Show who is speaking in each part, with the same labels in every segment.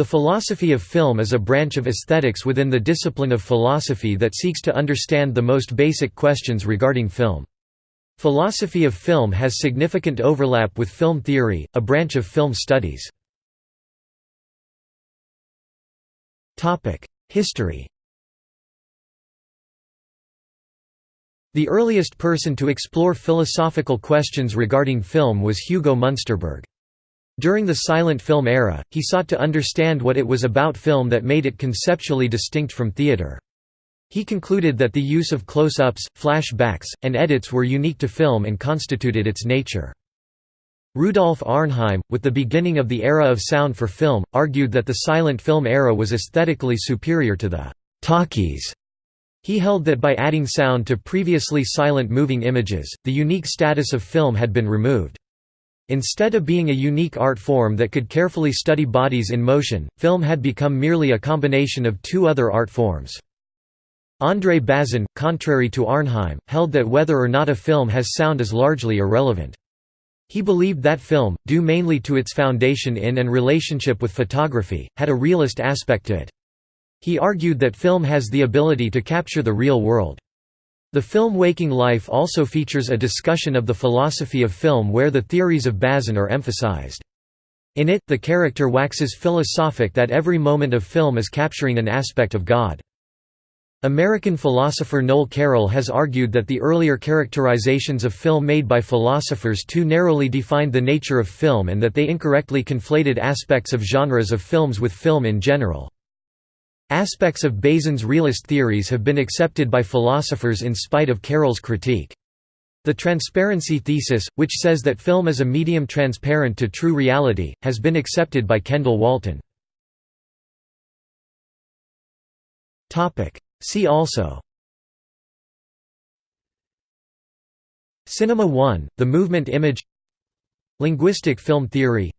Speaker 1: The philosophy of film is a branch of aesthetics within the discipline of philosophy that seeks to understand the most basic questions regarding film. Philosophy of film has significant overlap with film theory, a branch of film studies. History The earliest person to explore philosophical questions regarding film was Hugo Munsterberg. During the silent film era, he sought to understand what it was about film that made it conceptually distinct from theater. He concluded that the use of close-ups, flashbacks, and edits were unique to film and constituted its nature. Rudolf Arnheim, with the beginning of the era of sound for film, argued that the silent film era was aesthetically superior to the «talkies». He held that by adding sound to previously silent moving images, the unique status of film had been removed. Instead of being a unique art form that could carefully study bodies in motion, film had become merely a combination of two other art forms. André Bazin, contrary to Arnheim, held that whether or not a film has sound is largely irrelevant. He believed that film, due mainly to its foundation in and relationship with photography, had a realist aspect to it. He argued that film has the ability to capture the real world. The film Waking Life also features a discussion of the philosophy of film where the theories of Bazin are emphasized. In it, the character waxes philosophic that every moment of film is capturing an aspect of God. American philosopher Noel Carroll has argued that the earlier characterizations of film made by philosophers too narrowly defined the nature of film and that they incorrectly conflated aspects of genres of films with film in general. Aspects of Bazin's realist theories have been accepted by philosophers in spite of Carroll's critique. The transparency thesis, which says that film is a medium transparent to true reality, has been accepted by Kendall Walton. See also. Cinema 1, the movement image. Linguistic film theory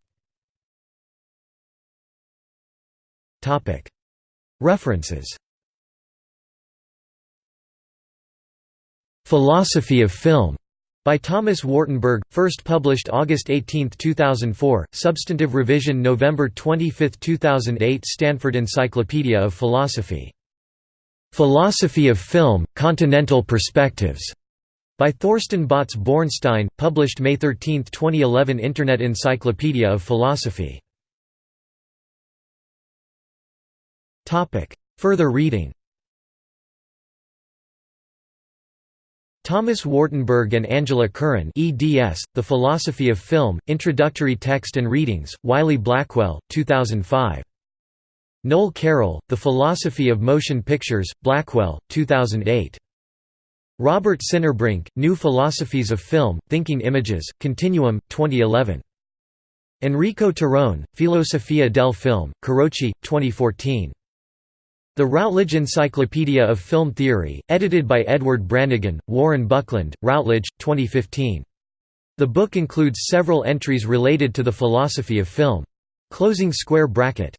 Speaker 1: References. Philosophy of Film. By Thomas Wartenberg, first published August 18, 2004, substantive revision November 25, 2008 Stanford Encyclopedia of Philosophy. Philosophy of Film, Continental Perspectives, by Thorsten Botz Bornstein, published May 13, 2011 Internet Encyclopedia of Philosophy Further reading Thomas Wartenberg and Angela Curran eds, The Philosophy of Film, Introductory Text and Readings, Wiley-Blackwell, 2005. Noel Carroll, The Philosophy of Motion Pictures, Blackwell, 2008. Robert Sinnerbrink, New Philosophies of Film, Thinking Images, Continuum, 2011. Enrico Terrone, Filosofia del Film, Carocci, 2014. The Routledge Encyclopedia of Film Theory, edited by Edward Branigan, Warren Buckland, Routledge, 2015. The book includes several entries related to the philosophy of film. Closing square bracket.